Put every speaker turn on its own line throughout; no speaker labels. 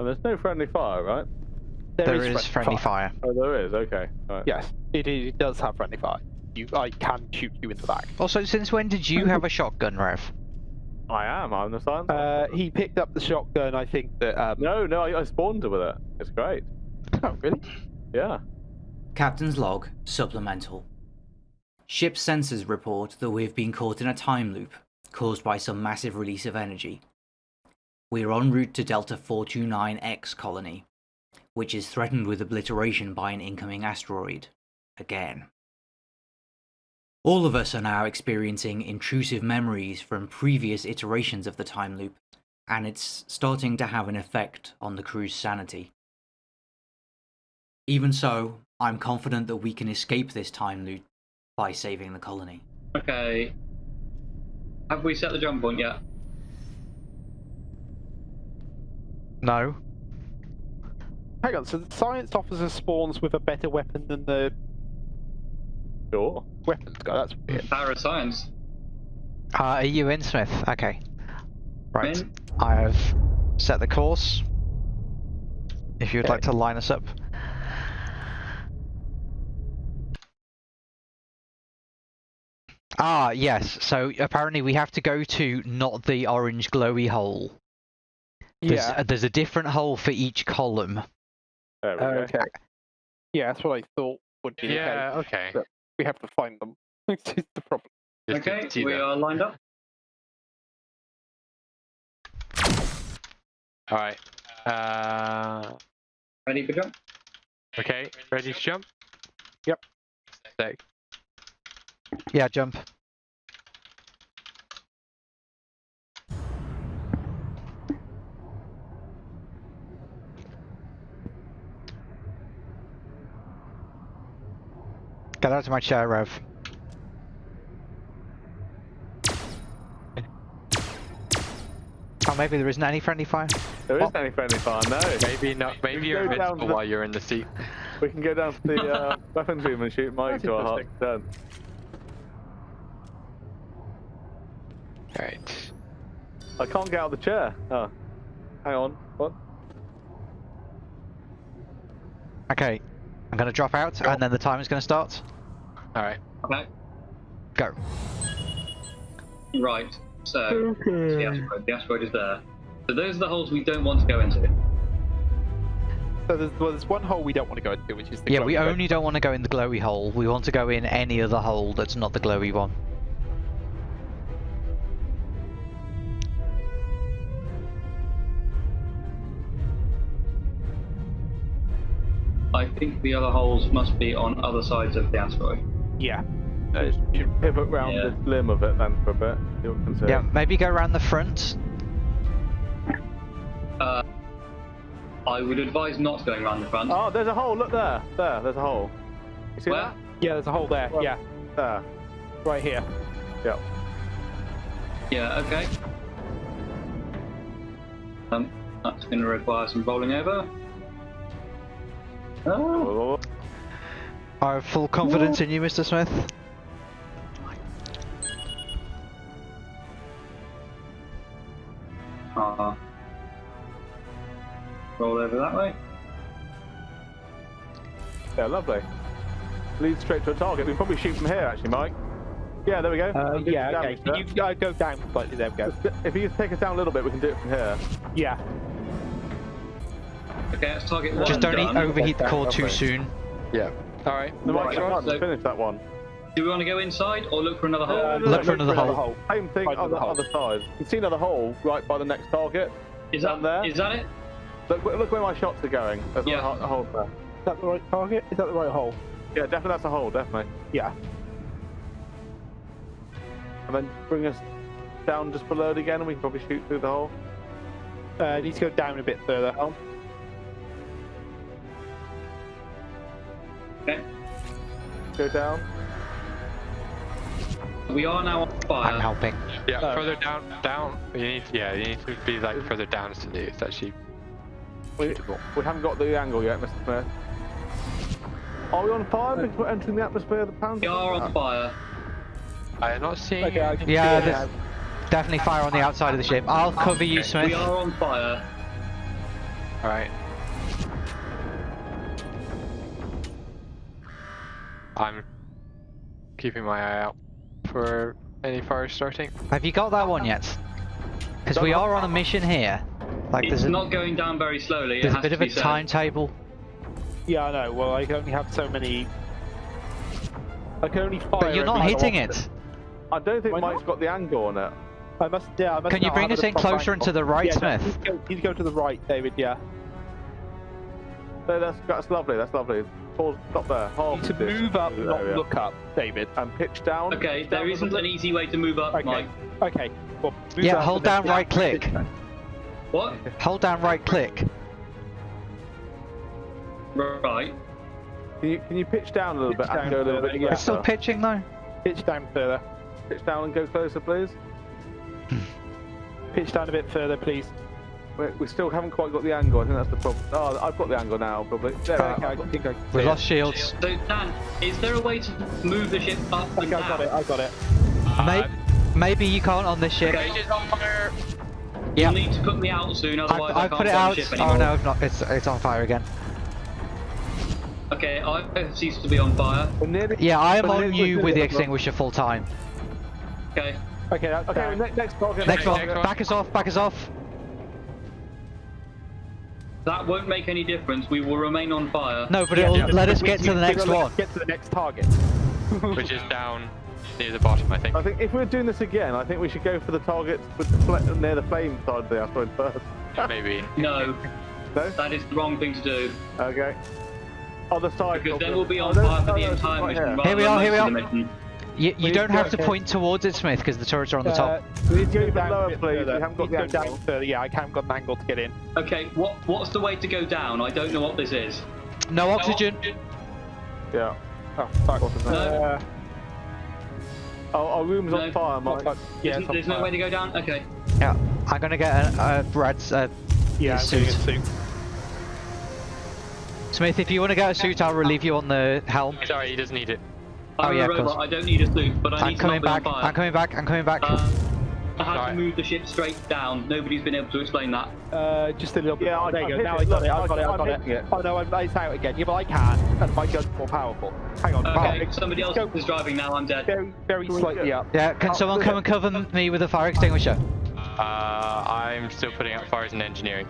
And there's no friendly fire, right?
there is, friendly fire.
Oh, there is. Okay. Right.
Yes, it, it does have friendly fire. You, I can shoot you in the back.
Also, since when did you have a shotgun, Rev?
I am. I'm the science.
Uh, he picked up the shotgun. I think that. Um...
No, no, I, I spawned with it. It's great.
Oh, really?
Yeah.
Captain's log, supplemental. Ship sensors report that we have been caught in a time loop caused by some massive release of energy. We are en route to Delta 429X colony, which is threatened with obliteration by an incoming asteroid. Again. All of us are now experiencing intrusive memories from previous iterations of the time loop, and it's starting to have an effect on the crew's sanity. Even so, I'm confident that we can escape this time loop by saving the colony.
Okay. Have we set the jump point yet?
No.
Hang on, so the science officer spawns with a better weapon than the
Sure.
weapons guy. That's weird.
Power of science.
Uh, are you in, Smith? Okay. Right.
In.
I have set the course. If you'd
Okay.
like to line us up. Ah, yes. So apparently we have to go to not the orange glowy hole. There's,
Yeah.
uh, there's a different hole for each column.
There we go.
Okay. Yeah, that's what I thought would be
Yeah,
the
okay.
but We have to find them. This is the problem.
Just
Okay, we
them.
are lined up.
Alright. Uh,
Ready for jump?
okay, ready to jump?
Yep.
Sick.
Yeah, jump. Get out of my chair, Rev. Oh, maybe there isn't any friendly fire.
There
Oh.
isn't any friendly fire. No.
Maybe not. Maybe
We
you're
go down
invincible
the-
while you're in the seat.
We can go down to the uh, weapons room and shoot Mike
That's
to our heart's
interesting.
content.
Right.
I can't get out of the chair. Oh. Hang on. What?
Okay, I'm gonna drop out, and then the timer's gonna start.
Alright.
Okay.
Go.
Right. So, the asteroid. The asteroid is there. So those are the holes we don't want to go into.
So there's, well, there's one hole we don't want to go into, which is the
Yeah, we
glowing red.
only don't want to go in the glowy hole. We want to go in any other hole that's not the glowy one.
I think the other holes must be on other sides of the asteroid.
Yeah.
Uh, you pivot round
Yeah.
the limb of it then for a bit. See what we can see.
Yeah, maybe go around the front.
Uh, I would advise not going around the front.
Oh, there's a hole. Look there. There. There's a hole. You see
Where?
Yeah, there's a hole there.
Well-
yeah.
There.
right here.
Yeah.
Yeah, okay. Um, that's going to require some rolling over. Oh,
I have full confidence in you, Mr. Smith.
uh, roll over that way.
Yeah, lovely. Lead straight to a target. We can probably shoot from here, actually, Mike. Yeah, there we go.
Uh, yeah, okay.
damage
Can you uh, go down slightly? There we go.
If you take us down a little bit, we can do it from here.
Yeah.
Okay, let's target one.
Just don't
done.
overheat the core too soon.
Yeah. Alright.
No, Mike,
Right,
I
so-
finish that one.
Do we want to go inside or look for another hole?
No, no,
Look for another hole.
Same thing,
Find
other,
another hole.
other side. You can see another hole right by the next target.
is that
there?
is that it?
Look, look where my shots are going. There's
Yeah.
another hole there.
Is that the right target? Is that the right hole?
Yeah, definitely that's a hole, definitely.
Yeah.
And then bring us down just below it again, and we can probably shoot through the hole.
Uh, need to go down a bit further.
Down.
Okay.
Go down.
We are now on fire.
I'm helping.
Yeah,
Oh.
further down, down. You need, yeah, you need to be like further down to do. It's actually
We,
suitable.
we haven't got the angle yet, Mr. Smith. Are we on fire because we're entering the atmosphere of the planet?
We are on fire.
I am not seeing.
Okay, I can
Yeah,
see
there's definitely fire on the outside of the ship. I'll cover you, Smith.
We are on fire.
Alright. I'm keeping my eye out for any fires starting.
Have you got that one yet? Because we are on a mission here. Like
It's
there's a,
not going down very slowly. It
there's a bit
to
of a
said.
timetable.
Yeah, I know. Well, I can only have so many. I can only fire.
But you're not hitting
often.
it.
I don't think
Why
Mike's
not?
got the angle on it.
I must. Yeah, I must
Can you bring us in closer and to the right,
yeah,
Smith?
you need to go- you go to the right, David. Yeah.
So that's that's lovely. That's lovely. Pause, stop there.
You
Half
need to move up, not
area.
look up, David.
and pitch down.
Okay,
pitch
there
down
isn't an easy way to move up,
Okay.
Mike.
Okay. Well, move
Yeah,
up
hold
and then
down right click.
What?
Hold down right click.
Right.
Can you, can you pitch down a little bit
Pitch
and
down
go a little bit
yeah.
It's still pitching though.
Pitch down further.
Pitch down and go closer, please. Hmm.
Pitch down a bit further, please.
We, we still haven't quite got the angle. I think that's the problem. Oh, I've got the angle now, probably. There,
Okay,
I've
I
got-
think I.
We
see
lost shields.
So Dan, is there a way to move the ship up
it.
and
Okay, I got it. I got it.
May- maybe you can't on this ship.
Okay.
Gauge on fire!
Yeah.
You'll need to put me out soon,
I've,
otherwise I
I've
can't
put it out.
the ship
Oh
anymore.
no, it's not. It's it's on fire again.
Okay, I ceased to be on fire.
Nearly,
Yeah, I am on you with the extinguisher full time.
Okay.
Okay, that's
Okay,
down.
next, next target.
Next one,
next one.
back us off, back us off.
That won't make any difference. We will remain on fire.
No, but it'll
yeah,
let us get
we-
to the next
gotta
one.
Get to the next target.
Which is down near the bottom, I think.
I think if we're doing this again, I think we should go for the target with the near the flame side of the asteroid first.
Maybe.
No,
No?
that is the wrong thing to do.
Okay. Other side.
Because then we'll be on
no,
fire for
no,
the entire mission.
here.
we are, here we are.
Of the mission.
You, you don't have to
okay.
point towards it, Smith, because the turrets are on the
Uh,
top.
Please go
go
even
down
lower, please.
further.
We haven't got
Please
the angle.
down further. Yeah, I haven't got an angle to get in.
Okay, what what's the way to go down? I don't know what this is.
No oxygen.
Yeah.
Oh, fuck.
No.
Uh,
Oh, our room's
No.
on fire, Mike.
fuck. Yeah,
There's,
it's
there's no
fire.
way to go down? Okay.
Yeah, I'm gonna get a, a Brad's uh,
Yeah, I'm
suit.
getting a suit.
Smith. If you want to get a suit, I'll relieve you on the helm.
Sorry, he doesn't need it.
Oh,
I'm
yeah,
a
of
robot.
course.
I don't need a suit, but I
I'm
need to
coming
not be on
back.
fire.
I'm coming back. I'm coming back.
Uh, I had
Sorry.
to move the ship straight down. Nobody's been able to explain that.
Uh, just a little bit.
Yeah, I-
there
I've
you go. Now
it.
I got it. I got it. I
I'm
got it.
it.
Oh no, I'm, it's out again. Yeah, but I can, and my gun's more powerful. Hang on.
Okay,
Wow.
somebody else
Go
is driving now. I'm dead.
very, very slightly up.
Yeah, can
Oh,
someone come and cover me with a fire extinguisher?
Uh, I'm still putting out fires in engineering.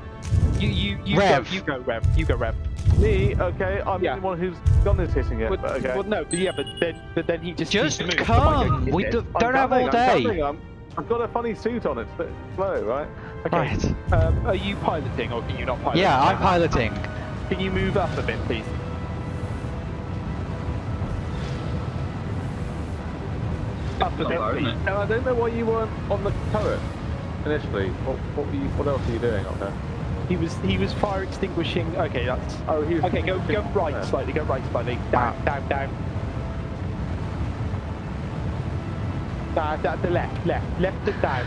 You, you, you
Rev.
go. You go, Rev. You go, Rev.
Me, okay, I'm
Yeah.
the one who's gun is hitting it,
But,
but okay.
Well, no, but yeah, but then, but then he just
Just
needs to move.
come.
Hit
We do,
I'm
don't have all
gunning, I'm
day.
I'm- I've got a funny suit on, it's a bit slow, right?
Okay.
Right.
Um, are you piloting or can you not pilot?
Yeah, I'm piloting.
Can you move up a bit, please? Up a
Not
bit, please.
it?
And I don't know why you weren't on the turret initially. What, what, were you, what else are you doing up there?
He was he was fire extinguishing. Okay, that's
Oh, he was
okay. Go go right
Yeah.
slightly. Go right slightly. Down down down. Nah, that the left left left and down.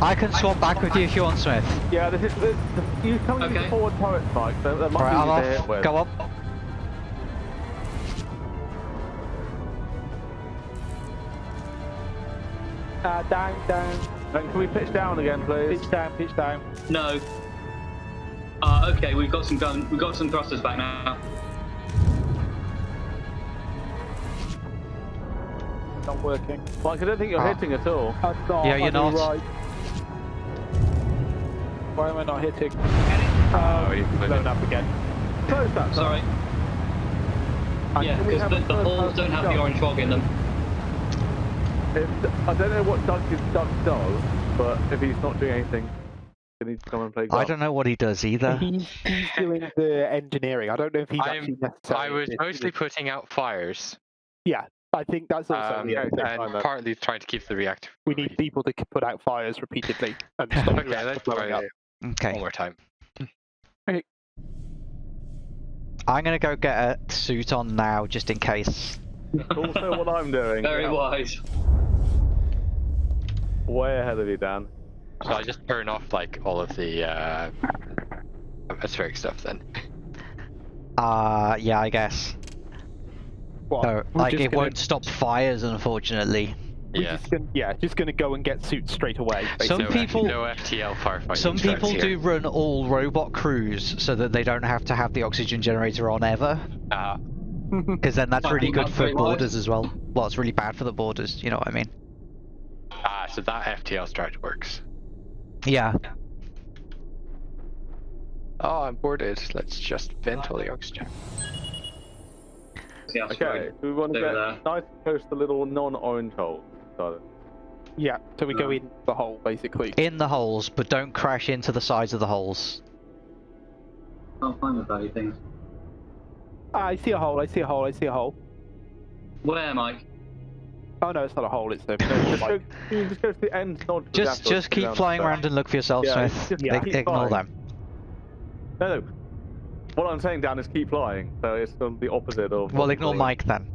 I can swap back with you if you want, Smith.
Yeah, this is this, the, you come into
Okay.
the forward turret, Mike. So that might
Right,
be
I'm
easy to hit
off. Go up.
uh, down down.
And can we pitch down again, please?
Pitch down. Pitch down.
No. Uh, okay, we've got some gun. We've got some thrusters back now.
Not working.
Mike, I don't think you're
Ah.
hitting at all.
I'm not.
Yeah, you're not.
Right. Why am I not hitting?
Oh,
Um,
you put
blown up again.
Close that.
Sorry.
And
Yeah, because the,
a
the holes don't have
shot?
the orange fog in them.
If, I don't know what Doug, Doug does, but if he's not doing anything, then he needs to come and play golf.
I don't know what he does either.
He's, he's doing the engineering. I don't know if he's
I'm-
actually necessarily.
I was
assisting
mostly putting out fires.
Yeah, I think that's also
Um,
the other thing.
I
and
know.
partly trying to keep the reactor.
We need people to put out fires repeatedly and stop
Okay,
reactor
let's
blowing
try
up.
it one more time.
I'm gonna go get a suit on now, just in case.
Also what I'm doing.
Very
Yeah.
wise.
Way ahead of you, Dan.
So I just turn off like all of the uh, atmospheric stuff then.
Uh, yeah, I guess.
What?
No,
We're
like it
gonna-
won't stop fires, unfortunately.
We're
Yeah.
just gonna, yeah, just gonna go and get suits straight away.
Some people-
no FTL firefighting.
Some
strikes
people
here.
do run all robot crews so that they don't have to have the oxygen generator on ever,
Ah,
because then that's really good
that's
for
very
borders as well. Well, it's really bad for the borders. You know what I mean?
ah, so that FTL strategy works.
Yeah.
Oh, I'm boarded. Let's just vent all the oxygen.
Yeah, that's
Okay, so we want to get
there.
nice and close to the little non-orange hole. Got.
Yeah, so we go in the hole basically.
In the holes, but don't crash into the sides of the holes.
Can't find the bloody things.
Ah, I see a hole. I see a hole. I see a hole.
Where, Mike?
Oh no, it's not a hole. It's a.
Just go,
like,
can you just go to the end nod. to the
Just, just keep flying
the
around and look for yourself,
Yeah,
Smith.
just
Yeah.
Ignore
flying.
them.
No, no. What I'm saying, Dan, is keep flying. So it's on the opposite of.
Well, ignore Mike then.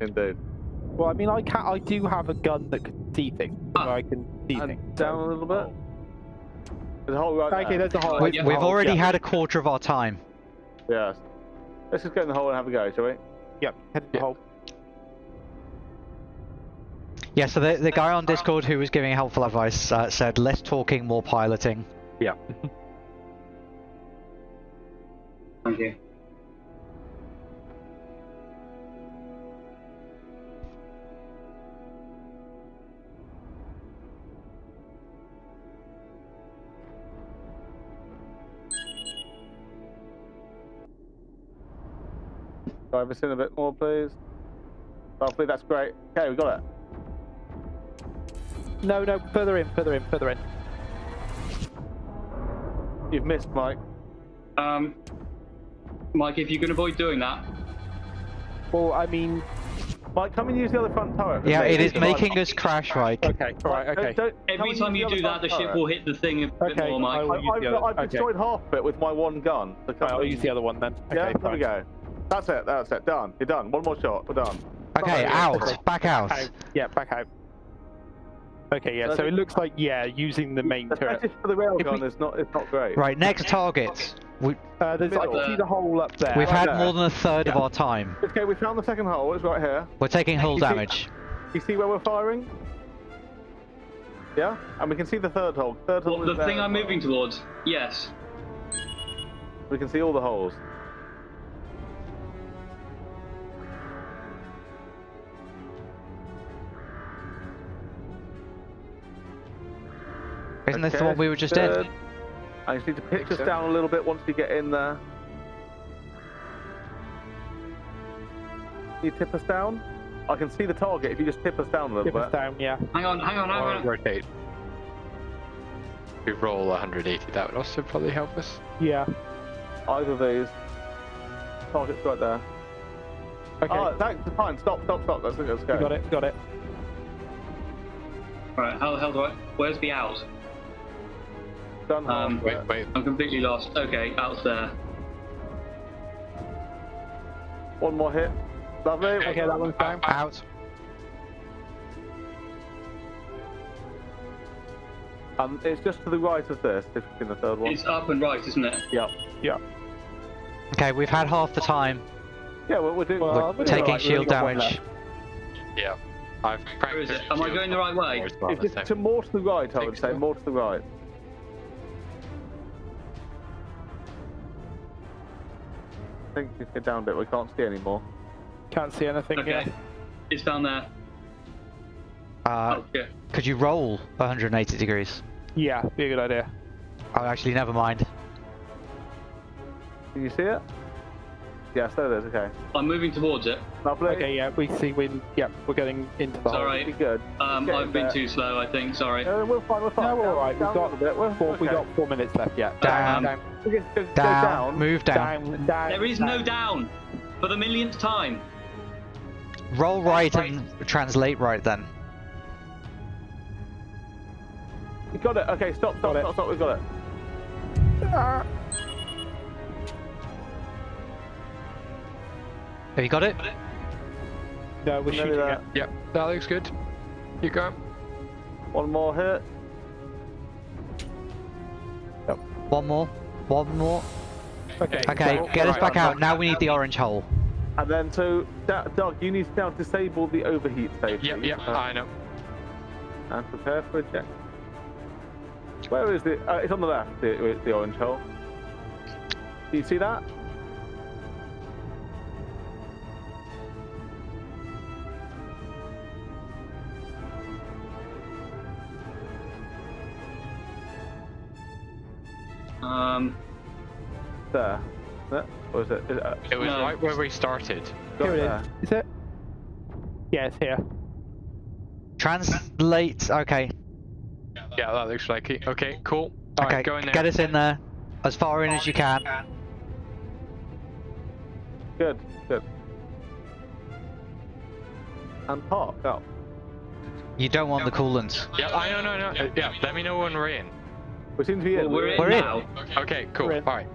Indeed.
well, I mean, I can I do have a gun that can see things. So
Ah.
I can see
And
things.
down a little bit. There's a hole right
Okay,
there.
there's a hole.
We, we've
hole,
already
yeah.
had a quarter of our time.
Yes. Let's just go in the hole and have a go, shall we?
Yep, head to the
Yeah.
hole.
Yeah, so the, the guy on Discord who was giving helpful advice uh, said less talking, more piloting. Yeah.
Thank you.
Drive us in a bit more, please. Lovely, that's great. Okay, we got it.
No, no, further in, further in, further in.
You've missed, Mike.
Um, Mike, if you can avoid doing that,
Well, I mean,
Mike, come and use the other front turret.
Yeah, it is making
fine.
us crash, Mike.
okay, all right,
Don't-
okay.
don't-
every time you do that, the ship
turret.
will hit the thing a bit
Okay,
more, Mike.
I,
I, I've,
the
I've
okay.
destroyed half of it with my one gun. So come
I'll use the other one then.
Yeah,
Okay,
there we go. That's it, that's it. Done. You're done. One more shot. We're done.
Okay,
Sorry,
out. Back out.
Out. Yeah, back out. Okay, yeah.
So
So it looks like yeah, using the main
The
turret.
fetish for the railgun
we-
is not it's not great.
Right, next target. We,
Uh, there's I
Middle.
can see the hole up there.
we've
right
had
there.
more than a third of our time.
Okay, we found the second hole. It's right here.
We're taking hull
You see-
damage.
You see where we're firing? Yeah, and we can see the third hole. Third hole.
Well,
is
the thing I'm moving towards, yes.
We can see all the holes.
Isn't this the one we were just in?
I just need to pitch us
so.
down a little bit once we get in there. Can you tip us down? I can see the target if you just tip us down a little
Tip us
bit.
down, yeah.
Hang on, hang on, hang
Or
on.
rotate. We roll 180, that would also probably help us.
Yeah.
Either of these. Target's right there.
Okay.
Ah, oh, that's fine. Stop, stop, stop. Let's, let's go.
we got it. Got it.
Right, how the hell do I? Where's the out?
Done half
Um,
Wait, wait.
I'm completely lost. Okay, out's there.
One more hit. Lovely.
Okay, that one's down.
Out.
Um, it's just to the right of this, if you've seen the third one.
It's up and right, isn't it?
Yep. Yeah.
Okay, we've had half the time.
Yeah, well, we're doing.
Well,
we're
we're
Taking
alright,
shield damage.
Yeah. I've
Where is it? Am I going the right way?
It's just to more to the right, I would say. More to the right. I think you get down a bit. We can't see anymore.
Can't see anything.
Okay.
Yeah.
It's down there.
Uh,
oh, yeah.
could you roll 180 degrees?
Yeah, be a good idea.
Oh, actually, never mind.
Can you see it? Yes, there it is. Okay.
I'm moving towards it.
Lovely.
Okay, yeah, we see. We yeah, we're getting into the
It's
hole.
alright.
Be good.
Um, I've been
there.
too slow, I think. Sorry.
No, we're fine. We're fine.
No, we're alright. We've
down a
got
bit. We're,
Four, We got four minutes left. Yeah.
Down.
Down.
We can go, go
Down.
down.
Move down.
Down. Down.
There is no down for the millionth time.
Roll right
Right.
and translate right then.
You got it. Okay, stop, stop,
Got it.
stop, stop. We've got it.
Have you got it?
No, we're
Nearly
shooting
there.
it.
Yep, that looks good. You go.
One more hit. Yep.
One more. One more.
Okay.
Okay,
so-
get us
right,
back
right,
out.
right.
Now we need the orange hole.
And then so, Doug, you need to now disable the overheat station.
Yep, yep, I know.
and prepare for a check. Where is it? Uh, it's on the left, the, the orange hole. Do you see that?
Um,
There. There? Or is it? Is it uh,
It was
No.
right where we started.
got
Here it
there?
is. Is it? Yeah, it's here.
Translate. Okay.
Yeah, that looks like it. Okay, cool.
Okay.
Alright, go in there.
Get us in there, as far in as you can.
Good, good. And park up.
You don't want the coolant.
Yeah, I know, no, no. Yeah, let me know when we're in.
We seem to be
well,
in.
we're in
We're in.
now.
Okay, cool. Alright.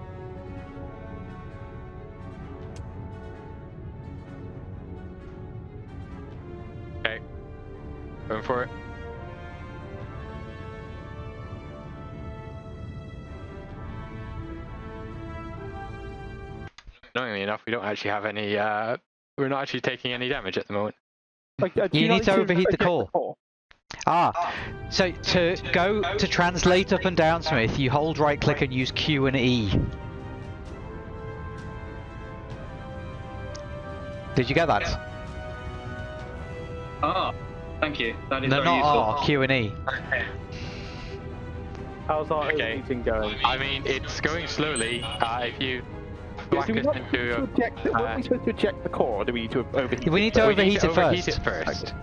Okay. Going for it. Annoyingly enough, we don't actually have any, uh, we're not actually taking any damage at the moment.
Like, uh, do
You need to overheat the
eject
core. Ah, so to go to translate up and down, Smith, you hold right click and use Q and E. Did you get that?
Ah, thank you. That is
No,
very
not
useful.
R, Q and E.
How's our
Okay.
overheating going?
I mean, it's going slowly. Uh, if you
Yeah,
whack
so we
us into
to
a
eject the,
uh,
we supposed to eject the core, or do we need to overheat?
We need to
we
overheat
need to
it
overheat
first.
it first.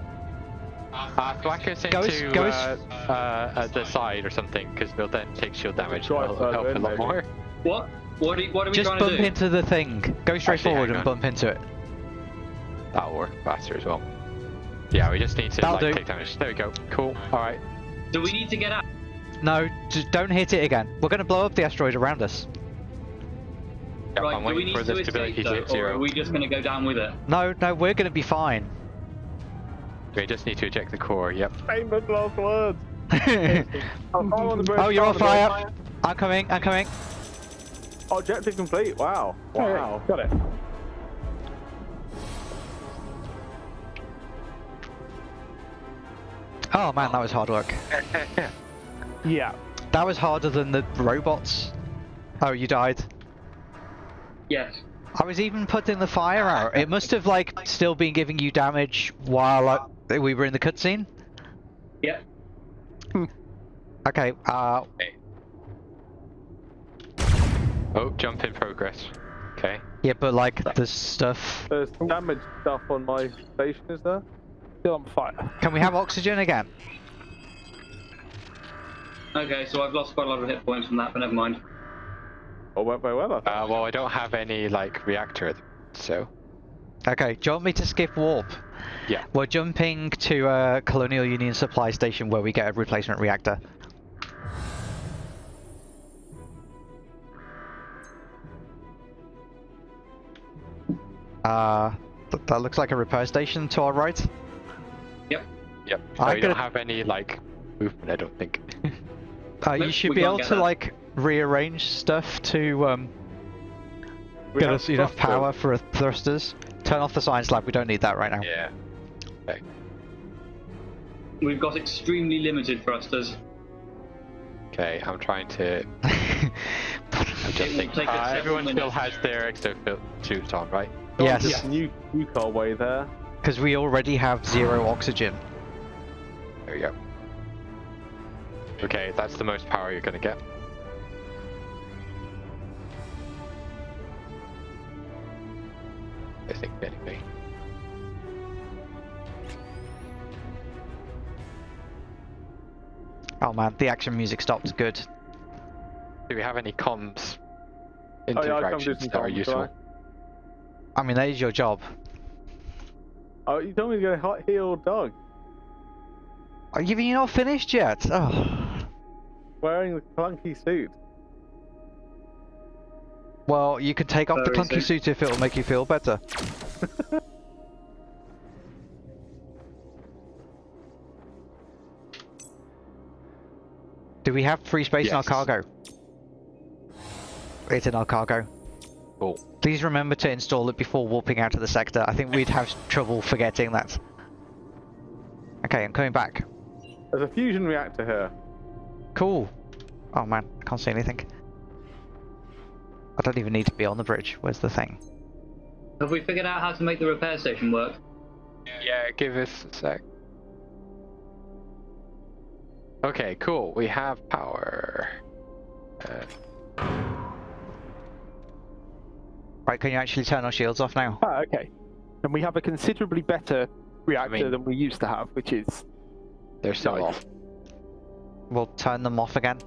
Uh, whack us
Go as-
into
go
uh, uh, uh, the side or something, because we'll then take shield damage.
and
It'll
further
help a
in,
lot
maybe.
more.
What? What are, what are we
Just
trying
bump
to do?
into the thing. Go straight
Actually,
forward and bump into it.
That'll work faster as well. Yeah, we just need to
That'll
like
do.
take damage. There we go. Cool. All right.
Do we need to get out?
No, just don't hit it again. We're going to blow up the asteroid around us.
Yep,
right,
I'm
do we
waiting
need
for
to
the
escape
stability to
though,
hit
or are we just going to go down with it?
No, no, we're going to be fine.
We just need to eject the core. Yep.
Famous last words.
oh,
I'm on the bridge,
you're on
the
fire. I'm coming. I'm coming.
Objective complete. Wow. Wow.
Got it.
Oh man, that was hard work.
Yeah.
That was harder than the robots. Oh, you died.
Yes.
I was even putting the fire out. It must have like still been giving you damage while uh, we were in the cutscene.
Yeah.
Okay. Uh,
Oh, jump in progress. Okay.
yeah, but like the stuff.
There's damage stuff on my station, is there?
Still on fire.
Can we have oxygen again?
Okay, so I've lost quite a lot of hit points from that, but never mind.
Oh, went very well. I think.
Uh, well, I don't have any like reactor, so
Okay. Do you want me to skip warp?
Yeah.
We're jumping to a Colonial Union supply station where we get a replacement reactor. Uh, th- that looks like a repair station to our right.
Yep.
Yep.
I'm
No, don't have any like movement. I don't think.
Uh, you should be able to
that.
like rearrange stuff to um,
We
get us enough power for thrusters. Turn off the science lab. We don't need that right now.
yeah.
We've got extremely limited thrusters.
Okay. I'm trying to
It
adjusting.
will take us
Uh,
several
everyone still has their exosuit suits on, right?
yes,
This new new car way there.
because we already have zero oxygen.
There we go. Okay, that's the most power you're gonna get. I think anyway.
Oh man, the action music stopped. Good.
Do we have any comms
Oh yeah, I come do some
that are useful?
right?
I mean, that is your job.
Oh, you told me to go to hot heal dog.
Are you, you not finished yet? Oh.
Wearing the clunky suit.
Well, you could take off the clunky
soon.
suit if it'll make you feel better. Do we have free space in our cargo? It's in our cargo.
Cool.
Please remember to install it before warping out of the sector. I think we'd have trouble forgetting that. Okay, I'm coming back.
There's a fusion reactor here.
Cool. Oh man, I can't see anything. I don't even need to be on the bridge. Where's the thing?
Have we figured out how to make the repair station work?
Yeah, give us a sec. Okay, cool. We have power. Uh,
Right, can you actually turn our shields off now?
Ah, okay. And we have a considerably better reactor
mean-
than we used to have, which is
they're still
Nice.
off.
We'll turn them off again.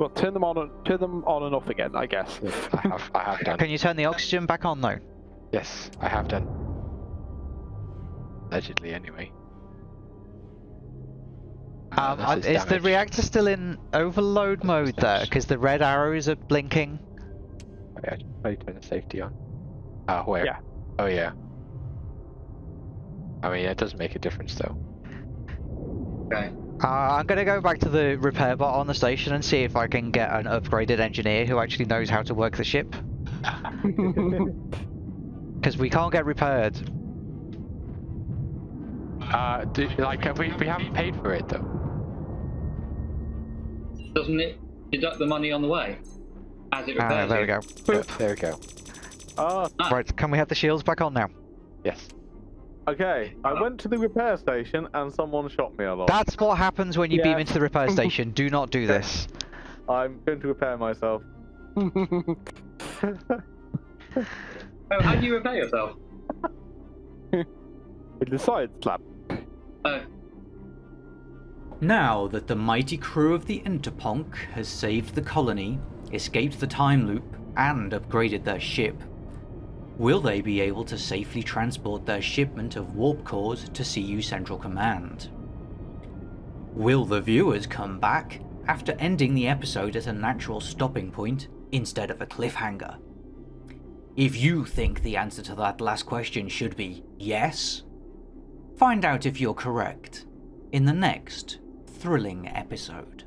well, turn them on, and, turn them on and off again, I guess.
I have, I have done.
Can you turn the oxygen back on though?
Yes, I have done. Allegedly, anyway.
Um,
this
I- is the reactor still in overload mode there? Because the red arrows are blinking.
Wait, I I need to turn the safety on. Ah, where?
Yeah.
Oh yeah. I mean, it does make a difference though.
Okay.
Uh, I'm gonna go back to the repair bot on the station and see if I can get an upgraded engineer who actually knows how to work the ship. Because we can't get repaired.
Uh, do, like we we haven't paid for it though.
Doesn't it deduct the money on the way? As it
Ah, there we go.
Yeah, there we go.
Ah.
Right, can we have the shields back on now?
Yes.
okay. I went to the repair station and someone shot me a lot.
That's what happens when you beam into the repair station. Do not do this.
I'm going to repair myself.
Oh, how do you repair yourself?
In the science lab.
Oh,
Now that the mighty crew of the Interponk has saved the colony, escaped the time loop, and upgraded their ship, will they be able to safely transport their shipment of warp cores to CU Central Command? Will the viewers come back after ending the episode at a natural stopping point instead of a cliffhanger? If you think the answer to that last question should be yes, find out if you're correct in the next thrilling episode.